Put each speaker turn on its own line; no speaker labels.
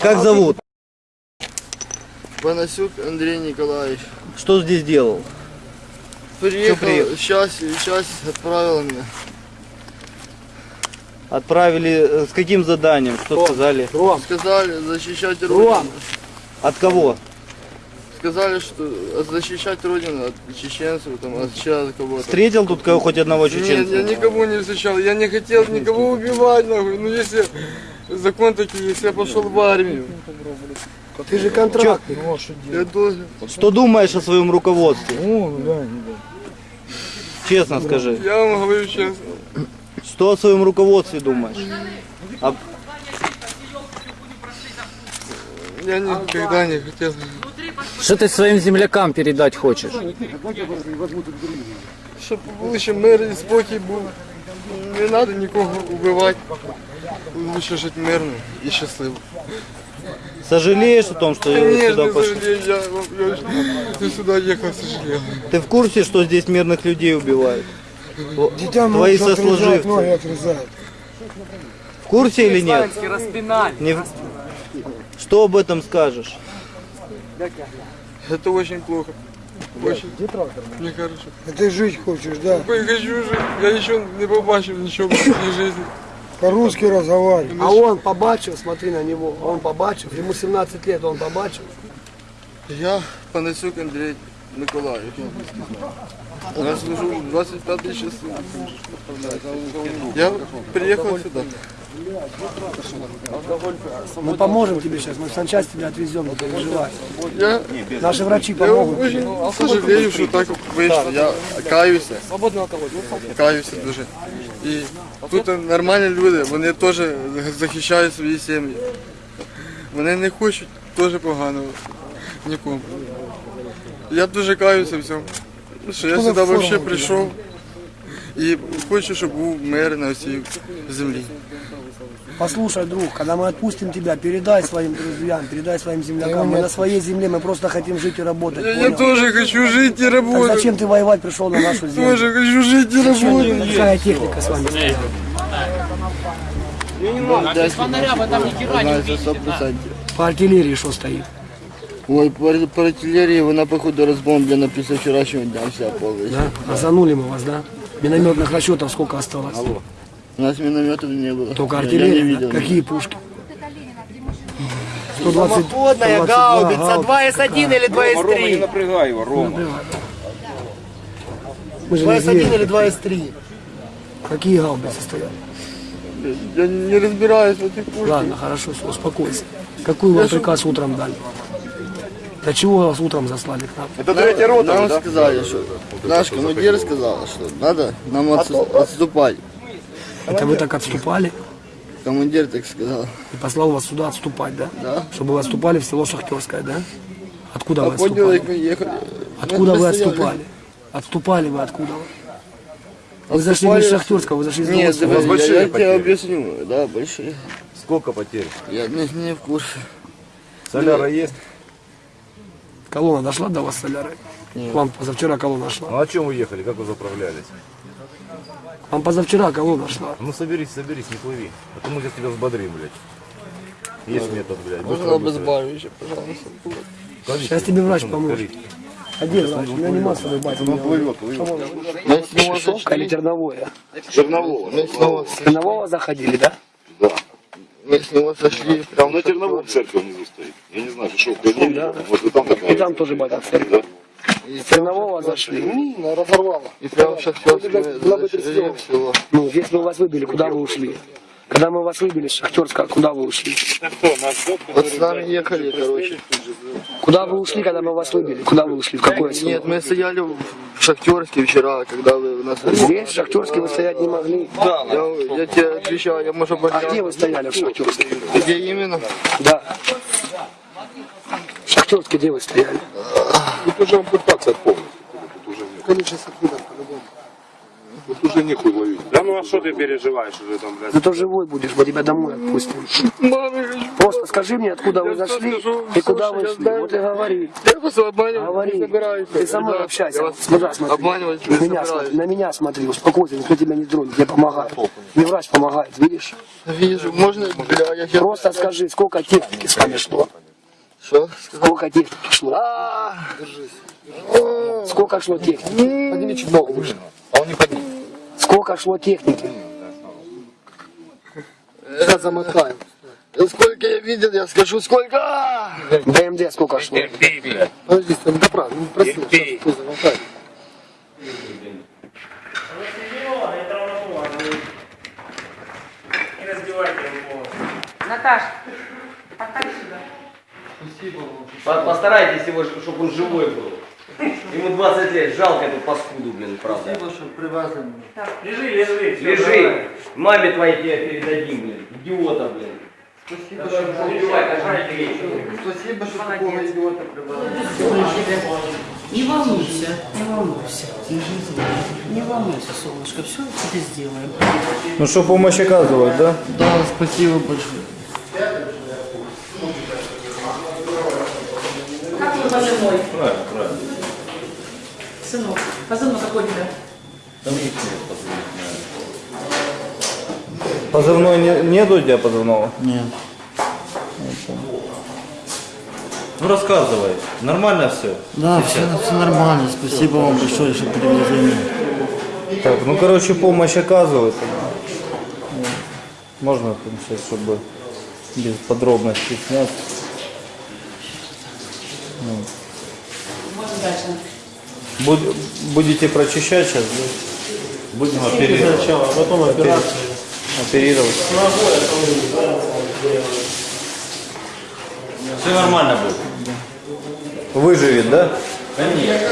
Как зовут?
Панасюк Андрей Николаевич.
Что здесь делал?
Приехал,
приехал?
сейчас, сейчас отправил меня.
Отправили э, с каким заданием? Что сказали?
Ром,
Сказали защищать
Ром.
Родину.
От кого?
Сказали, что защищать Родину от чеченцев, там, от чья кого-то.
Встретил тут кого хоть одного
Нет,
чеченца?
я никого не встречал, я не хотел никого убивать, нахуй. Ну если закон такой, если я пошел в армию,
ты же контрактный.
я должен.
Что думаешь о своем руководстве?
Ну, да,
Честно скажи.
Я вам говорю честно.
Что о своем руководстве думаешь? А
Я никогда не хотел.
Что ты своим землякам передать хочешь?
Щоб лише мир і спокій був. Не треба нікого вбивати. Лучше жити мирно і щасливо.
сожалеешь о том, что
Конечно,
сюда пошел?
сожалею, я, я, я сюда ехал, сожалею.
Ты в курсе, что здесь мирных людей убивают?
Детям
Твои
отрезают,
сослуживцы.
ноги отрезают.
В курсе или нет? Не в- Что об этом скажешь?
Это очень плохо. Очень. Нехорошо.
А ты жить хочешь, да?
Я хочу жити. Я ще не побачив нічого в своїй житті.
По-русски разговаривай.
А он побачив, смотри на него, он побачив, ему 17 лет, он побачив.
Я Панасюк Андрій Миколаївич. Я служу 25 часов. Я приехал сюда.
Мы поможем тебе сейчас, мы в санчасть тебя отвезем, не переживай.
Я,
Наши врачи
я
помогут.
очень сожалею, що так вийшло. Я каюся. Каюся дуже. І тут нормальні люди, вони теж захищають свої сім'ї. Вони не хочуть теж поганого нікому. Я дуже каюся в цьому. Що я сюди взагалі прийшов і хочу, щоб був мир на цій землі.
Послушай, друг, когда мы отпустим тебя, передай своим друзьям, передай своим землякам. Мы на своей земле, мы просто хотим жить и работать.
Я, я
понял?
теж хочу жити і
Так
працювати.
зачем ты воевать пришел на нашу землю?
Тоже хочу жити і працювати.
Какая техника с вами стоит? По артиллерии что стоит?
Ой, по, по артиллерии вона, походу, разбомблена після вчорашнього дня вся повністю.
Да? Озанули мы вас, да? Минометных расчетов сколько осталось?
У нас минометов не было.
Только артиллерия?
Я не видел.
Какие пушки? 120,
Самоходная
122
гаубица
гаубица.
2С1 или 2С3?
напрягай его, Рома.
Мы же не
2С1
звери.
или 2С3?
Какие гаубицы стоят?
Я не разбираюсь в этих пушках.
Ладно, хорошо, все, успокойся. Какой вам приказ утром дали? Для чего вас утром заслали к нам?
Это третья рота,
Нам
да?
сказали, что наш командир сказал, что надо нам отсу- отступать.
Это вы так отступали
Командир так сказал.
и послал вас сюда отступать, да?
Да.
Чтобы вы отступали в село Шахтерское, да? Откуда вы
А понял,
отступали? Откуда
Мы
вы отступали? Отступали вы откуда? Вы зашли не из Шахтерского, вы зашли из
Нет,
большие
я, я тебе объясню. Да, большие.
Сколько потерь?
Я не, не в курсе.
Соляра есть?
Колонна дошла до вас, соляры? К вам позавчера колонна шла.
Ну о чем вы ехали? Как вы заправлялись?
Вам позавчера колонна шла.
Ну соберись, соберись, не плыви. А то мы сейчас тебя взбодрим, блядь. Есть метод, блядь.
Можно обезболивающее, пожалуйста.
Калить,
Сейчас тебе врач поможет. А где врач? У меня нема с собой батя.
Ну плывет, плывет.
Шишовка или
с него,
Тернового заходили, да?
Мы с него сошли прям
На Терновом церковь внизу стоит. Я не знаю, шишов проверили. Вот и там такая.
И там тоже батя церковь.
и
Тернового зашли.
разорвало. И прям сейчас все.
Ну, здесь мы вас выбили, куда вы ушли? Когда мы вас выбили с Шахтерска, куда вы ушли?
Вот с нами ехали, короче.
Куда вы ушли, когда мы вас выбили? Куда вы ушли? В какое село?
Нет, мы стояли в Шахтерске вчера, когда вы нас...
Здесь, в Шахтерске, вы стоять не могли.
Я, я тебе отвечаю, я может быть...
А где вы стояли в Шахтерске?
Где именно?
Да. В Шахтерске где вы стояли?
Тут уже ампутация полностью. Тут уже нет. Тут уже нехуй ловить.
Ну а что ты переживаешь уже там, блядь?
Зато живой будешь, мы тебя домой отпустим. Просто скажи мне, откуда вы зашли и куда вы шли. Вот и говори.
Я просто обманывать
Говори.
не собираюсь.
Ты со мной общайся.
вас
Сюда смотри.
Обманывать
На
не
меня, смотри, на меня смотри, успокойся, никто тебя не тронет, я помогаю. Мне врач помогает, видишь?
Вижу, можно.
Просто скажи, сколько техники с вами шло?
Что?
Сколько техники шло? Сколько шло техники?
Подними чуть ногу выше. А он не поднимет.
Сколько шло техники?
Замотаю. Да Сколько я видел, я скажу, сколько!
БМД сколько шло?
Подожди, там добра, ну проси, сейчас ты замотай.
Наташ, поставь сюда.
По- Постарайтесь его, чтобы он живой был. Ему 20 лет, жалко эту паскуду, блин, правда.
Лежи, лежи.
Лежи, маме твоей тебе передадим, блин, идиота, блин. Спасибо, что вечер.
Спасибо, что такого идиота прибрал.
Не волнуйся, не волнуйся. Не волнуйся, солнышко, все тебе сделаем.
Ну что, помощь оказывать, да?
Да, спасибо большое.
Как твой позывной? Правильно, правильно. Сынок, позывной какой у тебя?
Позывной не, нету у тебя позывного?
Ну рассказывай, нормально все?
Да, все, все нормально. Спасибо вам большое, что привезли.
Так, ну короче, помощь оказывают. Можно там сейчас, чтобы без подробностей снять.
Можно дальше.
Буд- будете прочищать сейчас, да?
Будем оперировать.
Сначала, а потом операцию.
Оперировать.
Все нормально будет.
Выживет, да?
Конечно.